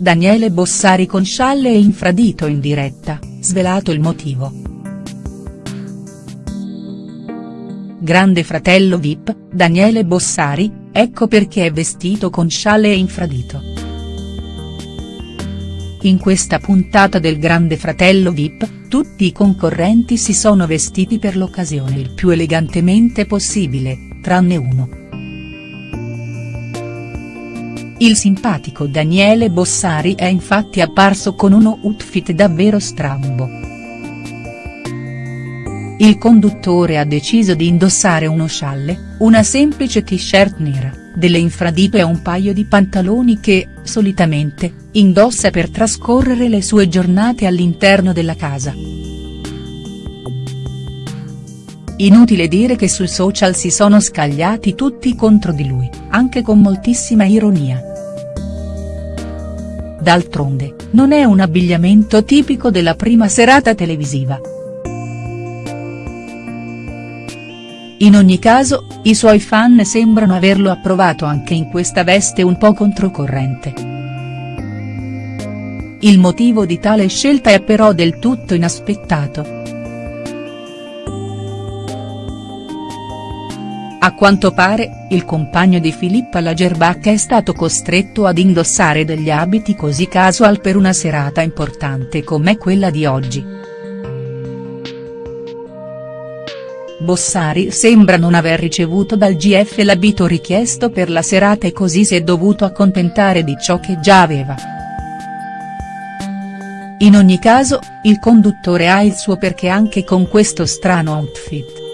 Daniele Bossari con scialle e infradito in diretta, svelato il motivo. Grande fratello Vip, Daniele Bossari, ecco perché è vestito con scialle e infradito. In questa puntata del Grande Fratello Vip, tutti i concorrenti si sono vestiti per l'occasione il più elegantemente possibile, tranne uno. Il simpatico Daniele Bossari è infatti apparso con uno outfit davvero strambo. Il conduttore ha deciso di indossare uno scialle, una semplice t-shirt nera, delle infradito e un paio di pantaloni che, solitamente, indossa per trascorrere le sue giornate all'interno della casa. Inutile dire che sui social si sono scagliati tutti contro di lui, anche con moltissima ironia. D'altronde, non è un abbigliamento tipico della prima serata televisiva. In ogni caso, i suoi fan sembrano averlo approvato anche in questa veste un po' controcorrente. Il motivo di tale scelta è però del tutto inaspettato. A quanto pare, il compagno di Filippa Lagerbach è stato costretto ad indossare degli abiti così casual per una serata importante come quella di oggi. Bossari sembra non aver ricevuto dal GF l'abito richiesto per la serata e così si è dovuto accontentare di ciò che già aveva. In ogni caso, il conduttore ha il suo perché anche con questo strano outfit.